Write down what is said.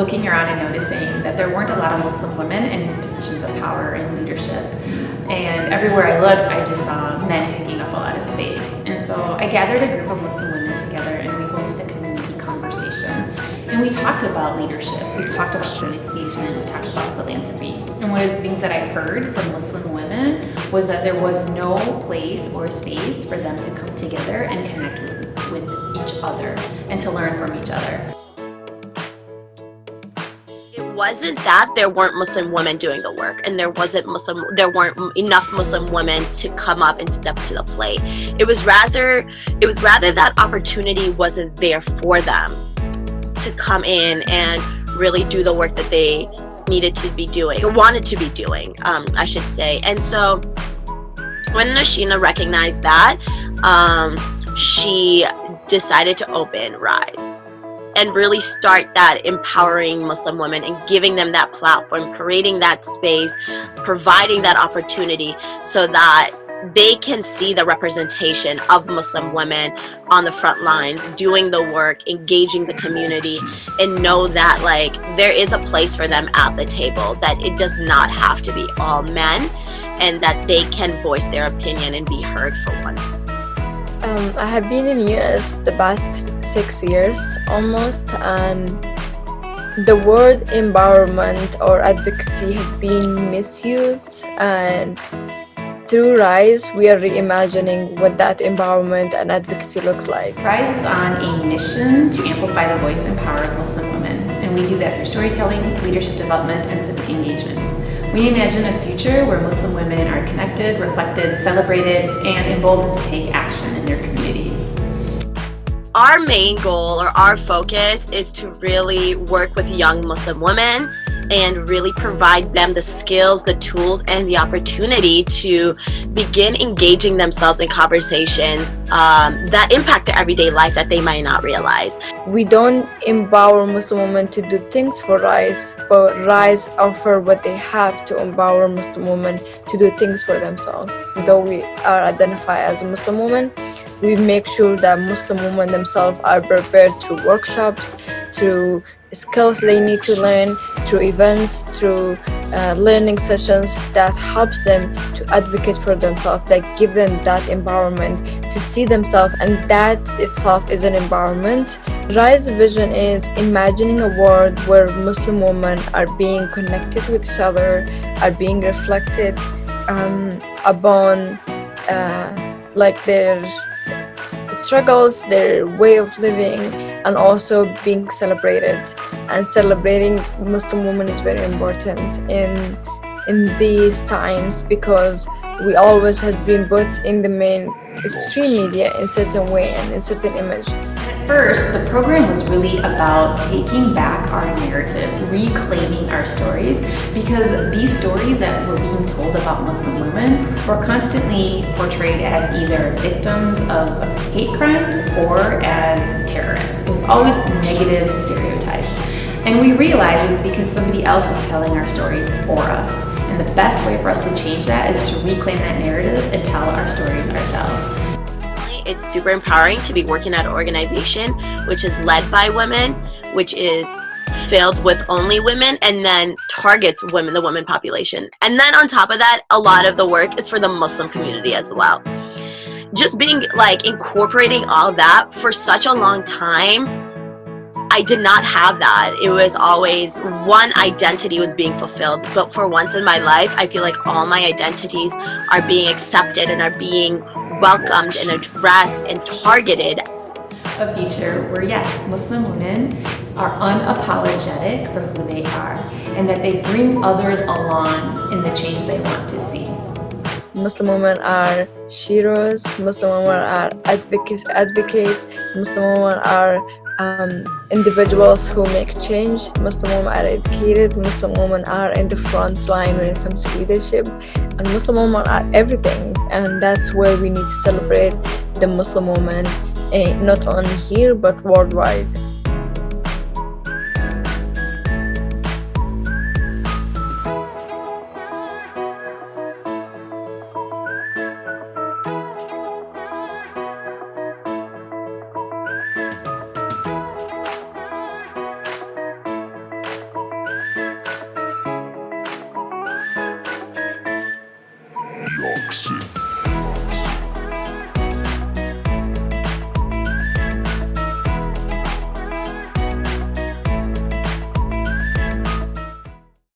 around and noticing that there weren't a lot of Muslim women in positions of power and leadership. And everywhere I looked, I just saw men taking up a lot of space. And so I gathered a group of Muslim women together and we hosted a community conversation. And we talked about leadership, we talked about civic engagement, we talked about philanthropy. And one of the things that I heard from Muslim women was that there was no place or space for them to come together and connect with, with each other and to learn from each other wasn't that there weren't Muslim women doing the work and there wasn't Muslim there weren't enough Muslim women to come up and step to the plate. It was rather it was rather that opportunity wasn't there for them to come in and really do the work that they needed to be doing or wanted to be doing, um, I should say. And so when Nashina recognized that, um, she decided to open Rise and really start that empowering Muslim women and giving them that platform, creating that space, providing that opportunity so that they can see the representation of Muslim women on the front lines, doing the work, engaging the community, and know that like there is a place for them at the table, that it does not have to be all men, and that they can voice their opinion and be heard for once. Um, I have been in US the past six years almost and the word empowerment or advocacy have been misused and through RISE, we are reimagining what that empowerment and advocacy looks like. RISE is on a mission to amplify the voice and power of Muslim women, and we do that through storytelling, leadership development, and civic engagement. We imagine a future where Muslim women are connected, reflected, celebrated, and emboldened to take action in their communities. Our main goal or our focus is to really work with young Muslim women and really provide them the skills, the tools, and the opportunity to begin engaging themselves in conversations um, that impact their everyday life that they might not realize. We don't empower Muslim women to do things for RISE, but RISE offer what they have to empower Muslim women to do things for themselves. Though we are identified as a Muslim woman, we make sure that Muslim women themselves are prepared through workshops, through skills they need to learn, through events, through uh, learning sessions that helps them to advocate for themselves, that give them that empowerment to see themselves and that itself is an empowerment. Rise vision is imagining a world where Muslim women are being connected with each other, are being reflected um, upon uh, like their struggles, their way of living, and also being celebrated. And celebrating Muslim women is very important in in these times because we always have been put in the mainstream media in certain way and in certain image. First, the program was really about taking back our narrative, reclaiming our stories, because these stories that were being told about Muslim women were constantly portrayed as either victims of hate crimes or as terrorists. It was always negative stereotypes. And we realized it's because somebody else is telling our stories for us. And the best way for us to change that is to reclaim that narrative and tell our stories ourselves. It's super empowering to be working at an organization which is led by women, which is filled with only women and then targets women, the women population. And then on top of that, a lot of the work is for the Muslim community as well. Just being like incorporating all that for such a long time I did not have that. It was always one identity was being fulfilled. But for once in my life, I feel like all my identities are being accepted and are being welcomed and addressed and targeted. A future where yes, Muslim women are unapologetic for who they are and that they bring others along in the change they want to see. Muslim women are sheroes, Muslim women are advocates, advocates, Muslim women are um, individuals who make change. Muslim women are educated, Muslim women are in the front line when it comes to leadership, and Muslim women are everything. And that's where we need to celebrate the Muslim woman, eh, not only here but worldwide. York City.